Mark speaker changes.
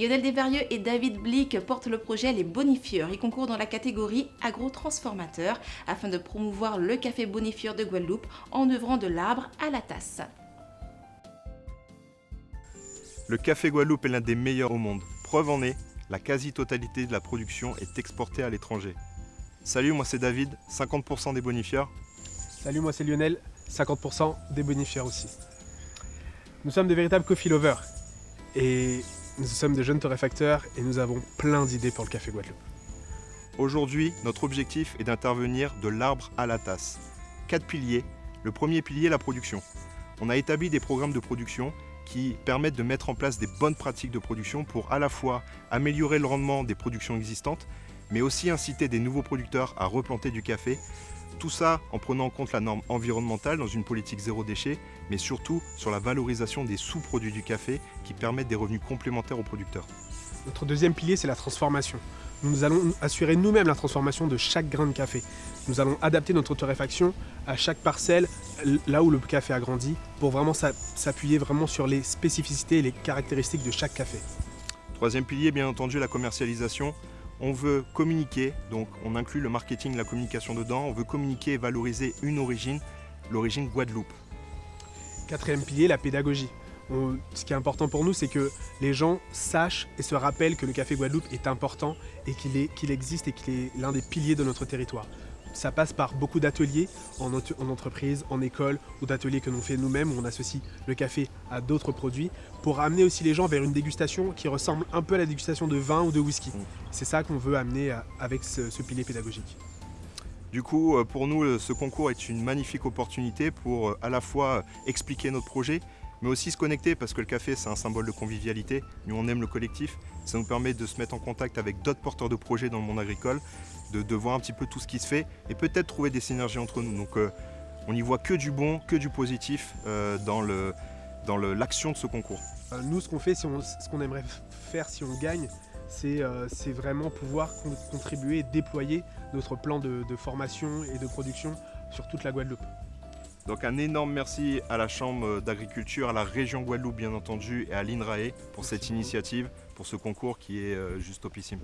Speaker 1: Lionel Desvarieux et David Blick portent le projet Les Bonifieurs. Ils concourent dans la catégorie agro-transformateur afin de promouvoir le café bonifieur de Guadeloupe en œuvrant de l'arbre à la tasse.
Speaker 2: Le café Guadeloupe est l'un des meilleurs au monde. Preuve en est, la quasi-totalité de la production est exportée à l'étranger. Salut, moi c'est David, 50% des bonifieurs.
Speaker 3: Salut, moi c'est Lionel, 50% des bonifieurs aussi. Nous sommes des véritables coffee lovers et nous sommes des jeunes torréfacteurs et nous avons plein d'idées pour le café Guadeloupe.
Speaker 2: Aujourd'hui, notre objectif est d'intervenir de l'arbre à la tasse. Quatre piliers. Le premier pilier, la production. On a établi des programmes de production qui permettent de mettre en place des bonnes pratiques de production pour à la fois améliorer le rendement des productions existantes, mais aussi inciter des nouveaux producteurs à replanter du café. Tout ça en prenant en compte la norme environnementale dans une politique zéro déchet, mais surtout sur la valorisation des sous-produits du café qui permettent des revenus complémentaires aux producteurs.
Speaker 3: Notre deuxième pilier, c'est la transformation. Nous allons assurer nous-mêmes la transformation de chaque grain de café. Nous allons adapter notre torréfaction à chaque parcelle, là où le café a grandi, pour vraiment s'appuyer vraiment sur les spécificités et les caractéristiques de chaque café.
Speaker 2: Troisième pilier, bien entendu, la commercialisation. On veut communiquer, donc on inclut le marketing, la communication dedans. On veut communiquer et valoriser une origine, l'origine Guadeloupe.
Speaker 3: Quatrième pilier, la pédagogie ce qui est important pour nous, c'est que les gens sachent et se rappellent que le Café Guadeloupe est important et qu'il existe et qu'il est l'un des piliers de notre territoire. Ça passe par beaucoup d'ateliers en, entreprise, en école ou d'ateliers que l'on fait nous-mêmes où on associe le café à d'autres produits pour amener aussi les gens vers une dégustation qui ressemble un peu à la dégustation de vin ou de whisky. C'est ça qu'on veut amener avec ce pilier pédagogique.
Speaker 2: Du coup, euh, pour nous, ce concours est une magnifique opportunité pour euh, à la fois expliquer notre projet, mais aussi se connecter parce que le café c'est un symbole de convivialité, nous on aime le collectif, ça nous permet de se mettre en contact avec d'autres porteurs de projets dans le monde agricole, de, voir un petit peu tout ce qui se fait et peut-être trouver des synergies entre nous. Donc euh, on n'y voit que du bon, que du positif euh, dans l'action de ce concours.
Speaker 3: Euh, nous ce qu'on fait, ce qu'on aimerait faire si on gagne, c'est vraiment pouvoir contribuer et déployer notre plan de formation et de production sur toute la Guadeloupe.
Speaker 2: Donc un énorme merci à la Chambre d'agriculture, à la région Guadeloupe bien entendu et à l'INRAE pour cette initiative, pour ce concours qui est euh, juste topissime.